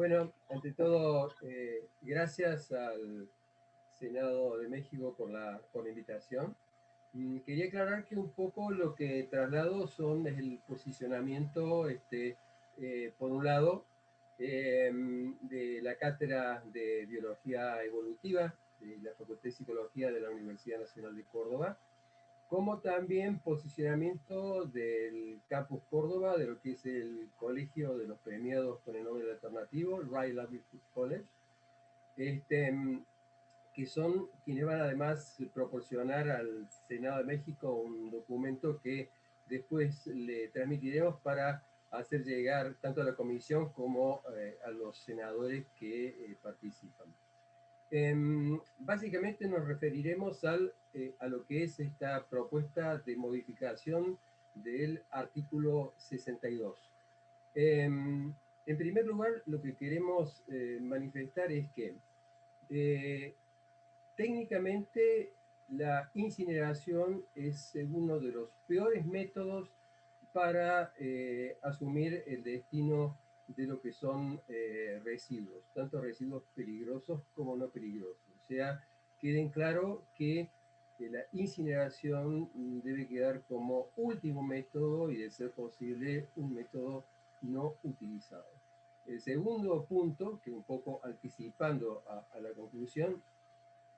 Bueno, ante todo, eh, gracias al Senado de México por la, invitación. Quería aclarar que un poco lo que traslado son el posicionamiento, este, eh, por un lado, em, de la Cátedra de Biología Evolutiva de la Facultad de Psicología de la Universidad Nacional de Córdoba, como también posicionamiento del Campus Córdoba, de lo que es el colegio de los premiados con el Nobel Alternativo, Ray Livelihood College, este, que son quienes van además proporcionar al Senado de México un documento que después le transmitiremos para hacer llegar tanto a la comisión como eh, a los senadores que eh, participan. Em, básicamente nos referiremos al, eh, a lo que es esta propuesta de modificación del artículo 62. Em, en primer lugar, lo que queremos eh, manifestar es que eh, técnicamente la incineración es uno de los peores métodos para asumir el destino de lo que son eh, residuos, tanto residuos peligrosos como no peligrosos. O sea, queden claro que la incineración debe quedar como último método y de ser posible un método no utilizado. El segundo punto, que un poco anticipando a, la conclusión,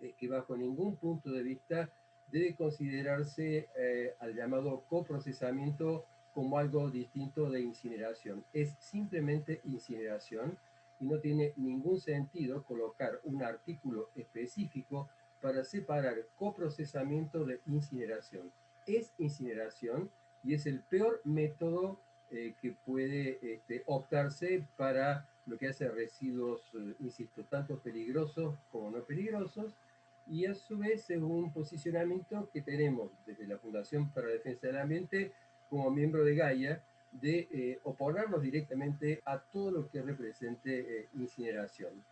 es que bajo ningún punto de vista debe considerarse eh, al llamado coprocesamiento como algo distinto de incineración. Es simplemente incineración y no tiene ningún sentido colocar un artículo específico para separar coprocesamiento de incineración. Es incineración y es el peor método eh, que puede este, optarse para lo que hace residuos, eh, insisto, tanto peligrosos como no peligrosos, y a su vez es un posicionamiento que tenemos desde la Fundación para la Defensa del Ambiente como miembro de Gaia, de eh, oponernos directamente a todo lo que represente eh, incineración.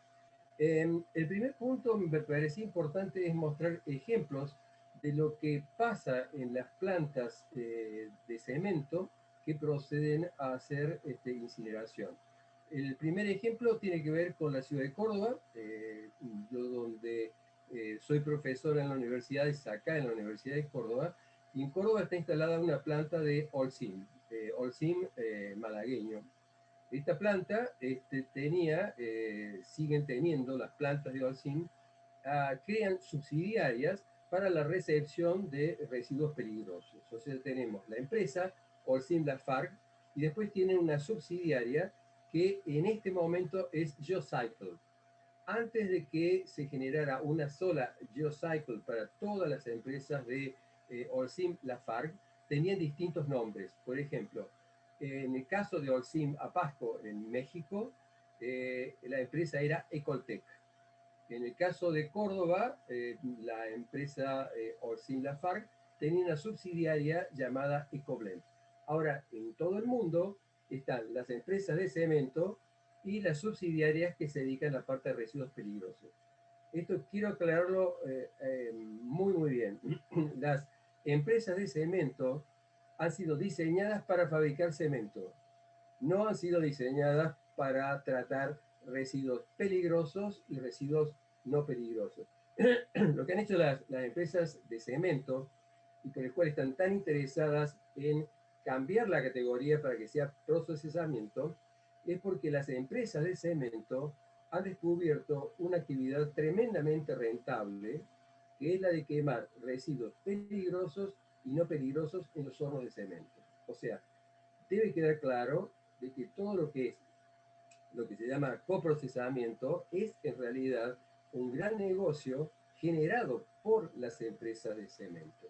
Em, el primer punto me parece importante es mostrar ejemplos de lo que pasa en las plantas eh, de cemento que proceden a hacer este, incineración. El primer ejemplo tiene que ver con la ciudad de Córdoba, yo donde soy profesor en la universidad, es acá en la Universidad de Córdoba, y en Córdoba está instalada una planta de Olsim, eh, Olsim eh, malagueño. Esta planta este, tenía, eh, siguen teniendo las plantas de Olsim, ah, crean subsidiarias para la recepción de residuos peligrosos. O sea, tenemos la empresa Olsim Lafargue y después tienen una subsidiaria que en este momento es GeoCycle. Antes de que se generara una sola GeoCycle para todas las empresas de eh, Olsim Lafargue tenían distintos nombres. Por ejemplo, en el caso de Olsim Apasco en México, eh, la empresa era Ecoltec. En el caso de Córdoba, eh, la empresa Olsim Lafargue tenía una subsidiaria llamada Ecoblend. Ahora, en todo el mundo están las empresas de cemento y las subsidiarias que se dedican a la parte de residuos peligrosos. Esto quiero aclararlo muy, muy bien. Las empresas de cemento han sido diseñadas para fabricar cemento. No han sido diseñadas para tratar residuos peligrosos y residuos no peligrosos. Lo que han hecho las, empresas de cemento y con el cual están tan interesadas en cambiar la categoría para que sea procesamiento, es porque las empresas de cemento han descubierto una actividad tremendamente rentable que es la de quemar residuos peligrosos y no peligrosos en los hornos de cemento. O sea, debe quedar claro de que todo lo que es lo que se llama coprocesamiento es en realidad un gran negocio generado por las empresas de cemento.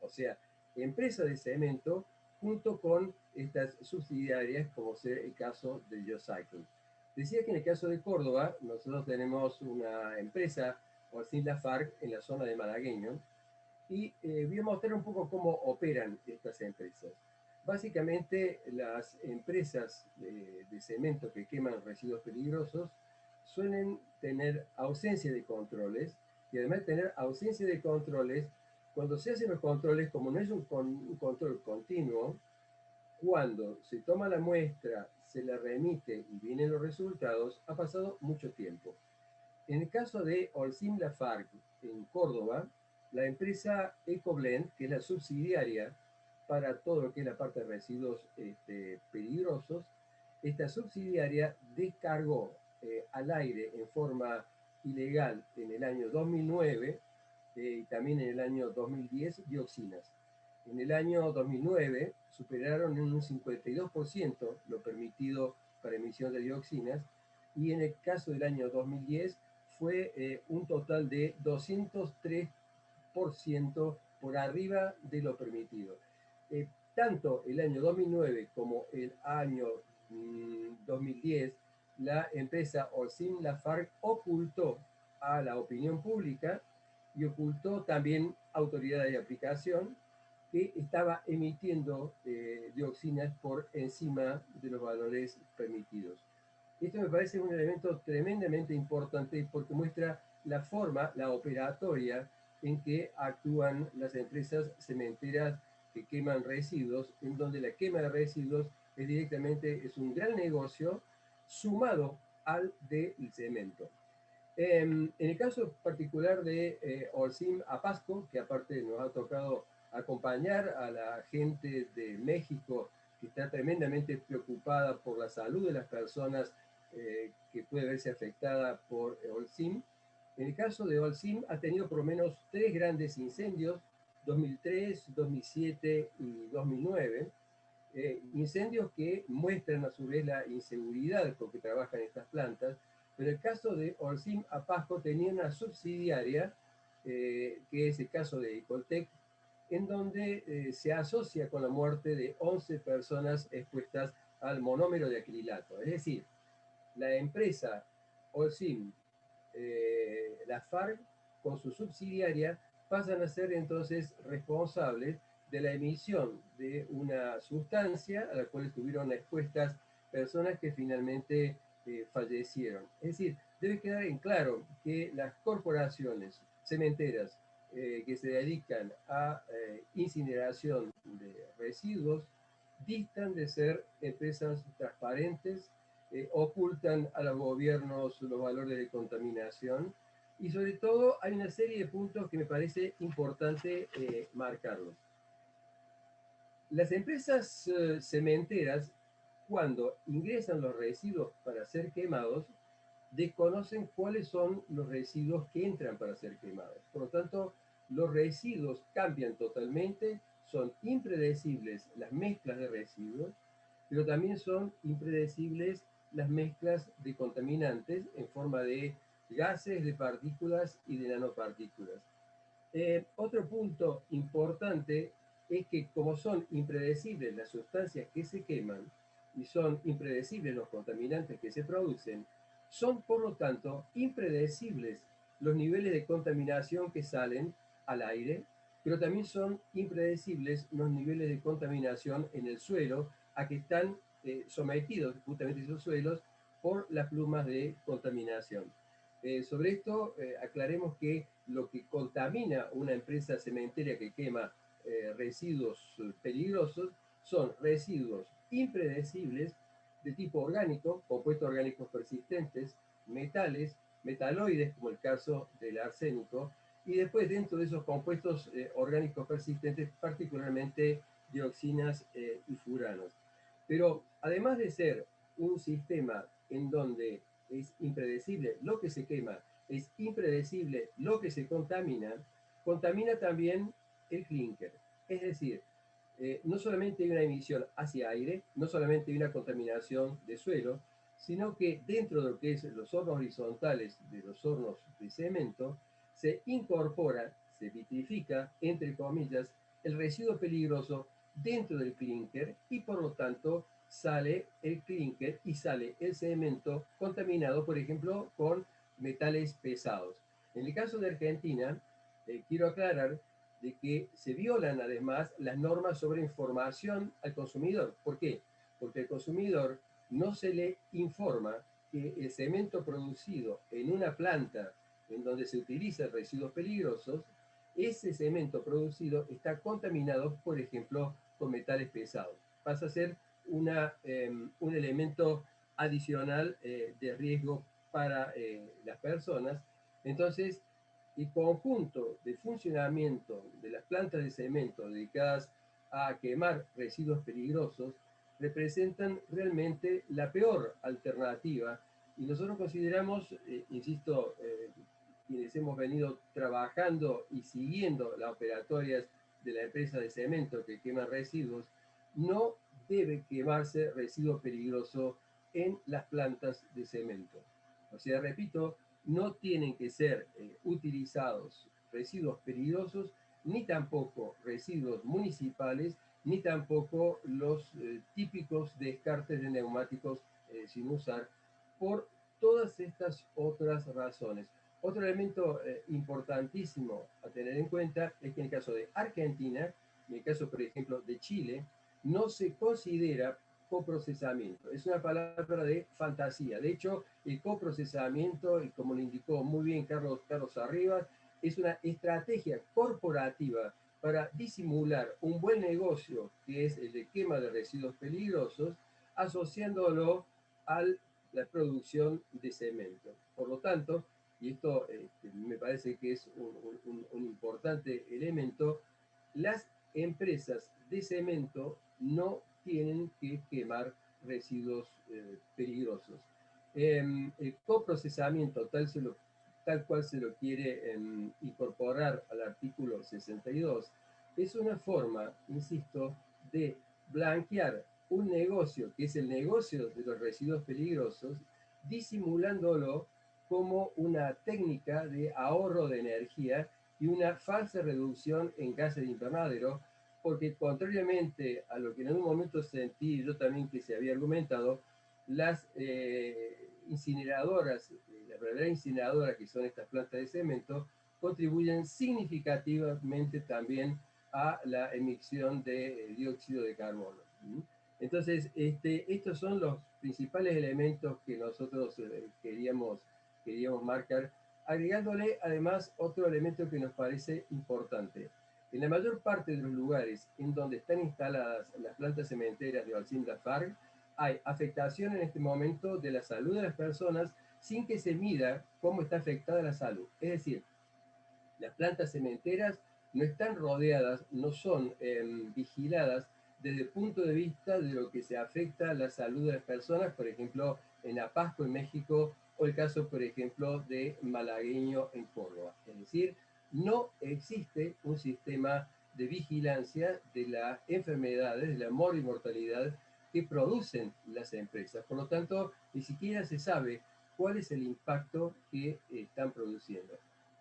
O sea, empresas de cemento junto con estas subsidiarias como ser el caso de GeoCycle. Decía que en el caso de Córdoba, nosotros tenemos una empresa sin la FARC en la zona de Malagueño, y eh, voy a mostrar un poco cómo operan estas empresas. Básicamente, las empresas de, cemento que queman residuos peligrosos suelen tener ausencia de controles, y además tener ausencia de controles, cuando se hacen los controles, como no es un, control continuo, cuando se toma la muestra, se la remite y vienen los resultados, ha pasado mucho tiempo. En el caso de Olsim Lafargue, en Córdoba, la empresa EcoBlend, que es la subsidiaria para todo lo que es la parte de residuos este, peligrosos, esta subsidiaria descargó eh, al aire en forma ilegal en el año 2009 eh, y también en el año 2010 dioxinas. En el año 2009 superaron en un 52% lo permitido para emisión de dioxinas y en el caso del año 2010 fue eh, un total de 203% por arriba de lo permitido. Eh, tanto el año 2009 como el año 2010, mm, la empresa Orsim Lafargue ocultó a la opinión pública y ocultó también autoridades de aplicación que estaba emitiendo eh, dioxinas por encima de los valores permitidos. Esto me parece un elemento tremendamente importante porque muestra la forma, la operatoria en que actúan las empresas cementeras que queman residuos, en donde la quema de residuos es directamente es un gran negocio sumado al del cemento. Em, en el caso particular de eh, Olsim Apasco, que aparte nos ha tocado acompañar a la gente de México que está tremendamente preocupada por la salud de las personas eh, que puede verse afectada por Olsim. En el caso de Olsim ha tenido por lo menos tres grandes incendios, 2003, 2007 y 2009, eh, incendios que muestran a su vez la inseguridad con que trabajan estas plantas, pero el caso de Olsim Apasco tenía una subsidiaria, eh, que es el caso de Icoltec, en donde se asocia con la muerte de 11 personas expuestas al monómero de acrilato. Es decir, la empresa Olsim, eh, la FARC, con su subsidiaria, pasan a ser entonces responsables de la emisión de una sustancia a la cual estuvieron expuestas personas que finalmente eh, fallecieron. Es decir, debe quedar en claro que las corporaciones cementeras eh, que se dedican a incineración de residuos distan de ser empresas transparentes, eh, ocultan a los gobiernos los valores de contaminación y sobre todo hay una serie de puntos que me parece importante eh, marcarlos. Las empresas eh, cementeras, cuando ingresan los residuos para ser quemados, desconocen cuáles son los residuos que entran para ser quemados. Por lo tanto, los residuos cambian totalmente, son impredecibles las mezclas de residuos, pero también son impredecibles las mezclas de contaminantes en forma de gases, de partículas y de nanopartículas. Eh, otro punto importante es que como son impredecibles las sustancias que se queman y son impredecibles los contaminantes que se producen, son por lo tanto impredecibles los niveles de contaminación que salen al aire, pero también son impredecibles los niveles de contaminación en el suelo a que están eh, sometidos justamente esos suelos por las plumas de contaminación. Eh, sobre esto, eh, aclaremos que lo que contamina una empresa cementera que quema residuos peligrosos son residuos impredecibles de tipo orgánico, compuestos orgánicos persistentes, metales, metaloides, como el caso del arsénico, y después dentro de esos compuestos orgánicos persistentes, particularmente dioxinas y furanos. Pero además de ser un sistema en donde es impredecible lo que se quema, es impredecible lo que se contamina, contamina también el clinker. Es decir, eh, no solamente hay una emisión hacia aire, no solamente hay una contaminación de suelo, sino que dentro de lo que es los hornos horizontales de los hornos de cemento, se incorpora, se vitrifica, entre comillas, el residuo peligroso dentro del clinker y por lo tanto sale el clinker y sale el cemento contaminado, por ejemplo, con metales pesados. En el caso de Argentina, eh, quiero aclarar de que se violan además las normas sobre información al consumidor. ¿Por qué? Porque al consumidor no se le informa que el cemento producido en una planta en donde se utilizan residuos peligrosos, ese cemento producido está contaminado, por ejemplo, con metales pesados. pasa a ser una, em, un elemento adicional eh, de riesgo para eh, las personas. Entonces, el conjunto de funcionamiento de las plantas de cemento dedicadas a quemar residuos peligrosos representan realmente la peor alternativa y nosotros consideramos, eh, insisto, quienes hemos venido trabajando y siguiendo las operatorias de la empresa de cemento que quema residuos, no debe quemarse residuo peligroso en las plantas de cemento. O sea, repito, no tienen que ser eh, utilizados residuos peligrosos, ni tampoco residuos municipales, ni tampoco los eh, típicos descartes de neumáticos eh, sin usar, por todas estas otras razones. Otro elemento importantísimo a tener en cuenta es que en el caso de Argentina, en el caso, por ejemplo, de Chile, no se considera coprocesamiento. Es una palabra de fantasía. De hecho, el coprocesamiento, y como lo indicó muy bien Carlos, Carlos Arribas, es una estrategia corporativa para disimular un buen negocio, que es el de quema de residuos peligrosos, asociándolo a la producción de cemento. Por lo tanto, y esto este, me parece que es un, un importante elemento, las empresas de cemento no tienen que quemar residuos eh, peligrosos. Em, el coprocesamiento, tal, tal cual se lo quiere em, incorporar al artículo 62, es una forma, insisto, de blanquear un negocio, que es el negocio de los residuos peligrosos, disimulándolo como una técnica de ahorro de energía y una falsa reducción en gases de invernadero porque contrariamente a lo que en algún momento sentí yo también que se había argumentado, las eh, incineradoras, la verdadera incineradora que son estas plantas de cemento, contribuyen significativamente también a la emisión de eh, dióxido de carbono. Entonces, este, estos son los principales elementos que nosotros eh, queríamos, queríamos marcar, agregándole además otro elemento que nos parece importante. En la mayor parte de los lugares en donde están instaladas las plantas cementeras de Alcim Lafargue, hay afectación en este momento de la salud de las personas sin que se mida cómo está afectada la salud. Es decir, las plantas cementeras no están rodeadas, no son em, vigiladas desde el punto de vista de lo que se afecta a la salud de las personas, por ejemplo, en Apasco, en México, o el caso, por ejemplo, de Malagueño en Córdoba. Es decir, no existe un sistema de vigilancia de las enfermedades, de la mortalidad que producen las empresas. Por lo tanto, ni siquiera se sabe cuál es el impacto que están produciendo.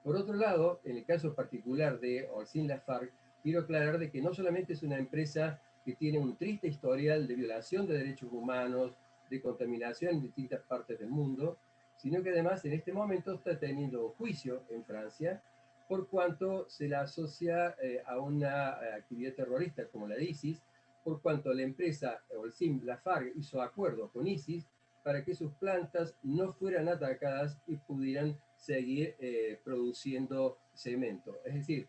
Por otro lado, en el caso particular de Orsin Lafargue, quiero aclarar de que no solamente es una empresa que tiene un triste historial de violación de derechos humanos, de contaminación en distintas partes del mundo, sino que además en este momento está teniendo juicio en Francia por cuanto se la asocia eh, a una eh, actividad terrorista como la de ISIS, por cuanto la empresa Olsim Lafargue hizo acuerdo con ISIS para que sus plantas no fueran atacadas y pudieran seguir eh, produciendo cemento. Es decir,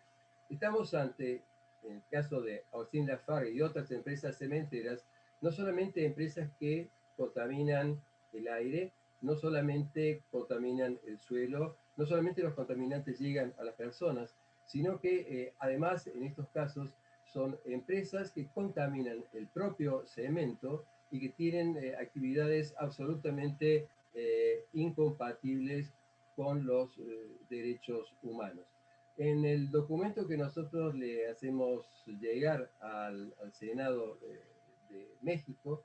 estamos ante, en el caso de Olsim Lafargue y otras empresas cementeras, no solamente empresas que contaminan el aire, no solamente contaminan el suelo, no solamente los contaminantes llegan a las personas, sino que eh, además en estos casos son empresas que contaminan el propio cemento y que tienen eh, actividades absolutamente eh, incompatibles con los derechos humanos. En el documento que nosotros le hacemos llegar al, Senado de, de México,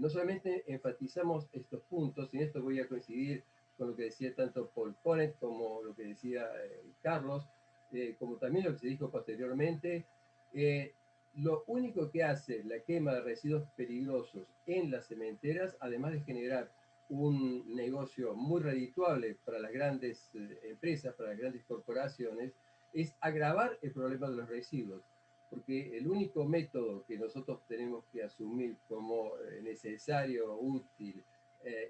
no solamente enfatizamos estos puntos, y en esto voy a coincidir con lo que decía tanto Paul Connet como lo que decía eh, Carlos, eh, como también lo que se dijo posteriormente. Eh, lo único que hace la quema de residuos peligrosos en las cementeras, además de generar un negocio muy redituable para las grandes empresas, para las grandes corporaciones, es agravar el problema de los residuos. Porque el único método que nosotros tenemos que asumir como necesario, útil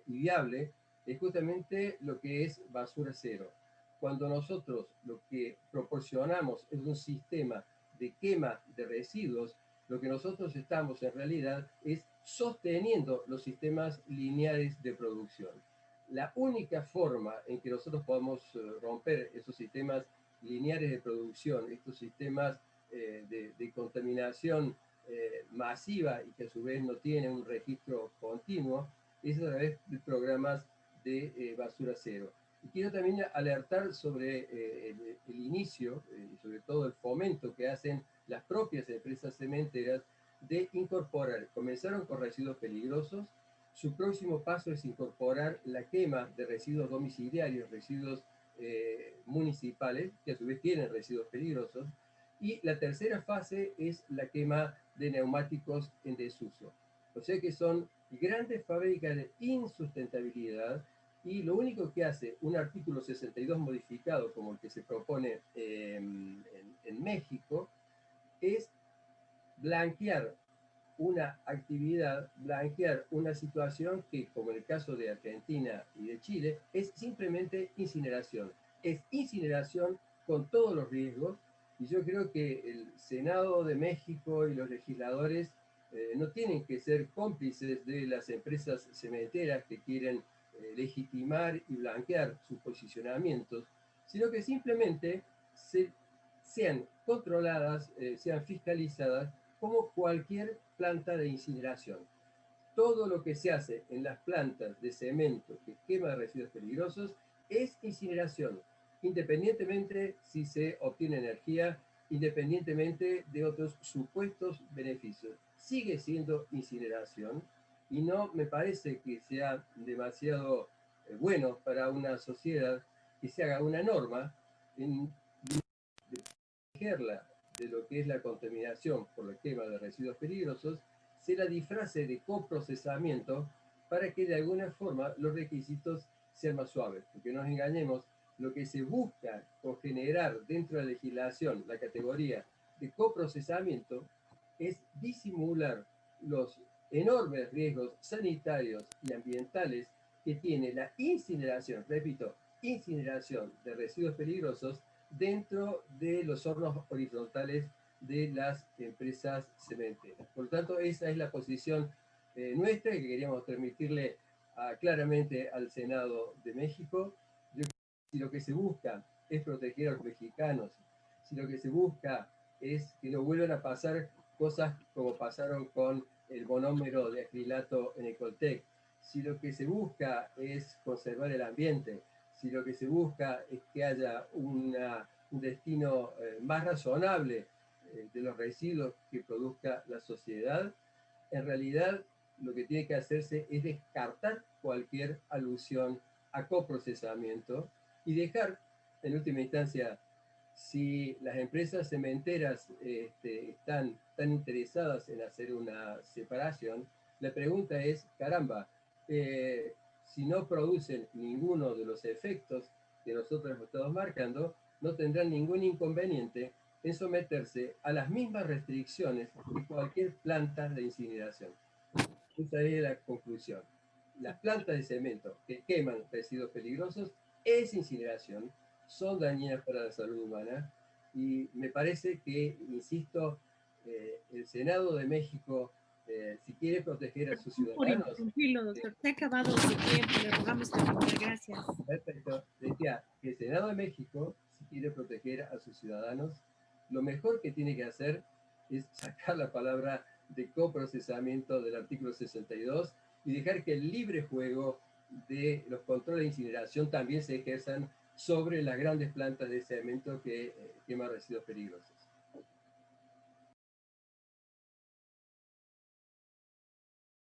y viable es justamente lo que es basura cero. Cuando nosotros lo que proporcionamos es un sistema de quema de residuos, Lo que nosotros estamos en realidad es sosteniendo los sistemas lineales de producción. La única forma en que nosotros podemos eh, romper esos sistemas lineales de producción, estos sistemas eh, de, contaminación eh, masiva y que a su vez no tienen un registro continuo, es a través de programas de basura cero. Y quiero también alertar sobre el, inicio y sobre todo el fomento que hacen las propias empresas cementeras de incorporar, comenzaron con residuos peligrosos, su próximo paso es incorporar la quema de residuos domiciliarios, residuos eh, municipales, que a su vez tienen residuos peligrosos, y la tercera fase es la quema de neumáticos en desuso. O sea que son grandes fábricas de insustentabilidad y lo único que hace un artículo 62 modificado como el que se propone en, en México es blanquear una actividad, blanquear una situación que, como en el caso de Argentina y de Chile, es simplemente incineración. Es incineración con todos los riesgos y yo creo que el Senado de México y los legisladores eh, no tienen que ser cómplices de las empresas cementeras que quieren eh, legitimar y blanquear sus posicionamientos, sino que simplemente sean controladas, eh, sean fiscalizadas como cualquier planta de incineración. Todo lo que se hace en las plantas de cemento que quema residuos peligrosos es incineración, independientemente si se obtiene energía, independientemente de otros supuestos beneficios. Sigue siendo incineración y no me parece que sea demasiado eh, bueno para una sociedad que se haga una norma en protegerla de lo que es la contaminación por la quema de residuos peligrosos, se la disfrace de coprocesamiento para que de alguna forma los requisitos sean más suaves. Porque no nos engañemos, lo que se busca con generar dentro de la legislación la categoría de coprocesamiento es disimular los enormes riesgos sanitarios y ambientales que tiene la incineración, repito, incineración de residuos peligrosos dentro de los hornos horizontales de las empresas cementeras. Por lo tanto, esa es la posición eh, nuestra que queríamos transmitirle claramente al Senado de México. Si lo que se busca es proteger a los mexicanos, si lo que se busca es que no vuelvan a pasar cosas como pasaron con el monómero de acrilato en Ecoltec, si lo que se busca es conservar el ambiente, si lo que se busca es que haya un destino eh, más razonable eh, de los residuos que produzca la sociedad, en realidad lo que tiene que hacerse es descartar cualquier alusión a coprocesamiento y dejar, en última instancia, si las empresas cementeras este, están tan interesadas en hacer una separación, la pregunta es, caramba, eh, si no producen ninguno de los efectos que nosotros estamos marcando, no tendrán ningún inconveniente en someterse a las mismas restricciones que cualquier planta de incineración. Esa es la conclusión. Las plantas de cemento que queman residuos peligrosos es incineración, son dañinas para la salud humana y me parece que, insisto, eh, el Senado de México eh, si quiere proteger a sus ciudadanos. Tranquilo, doctor. Se ha acabado su tiempo. Le rogamos que Gracias. Perfecto. Decía que el Senado de México, si quiere proteger a sus ciudadanos, lo mejor que tiene que hacer es sacar la palabra de coprocesamiento del artículo 62 y dejar que el libre juego de los controles de incineración también se ejerzan sobre las grandes plantas de cemento que eh, queman residuos peligrosos.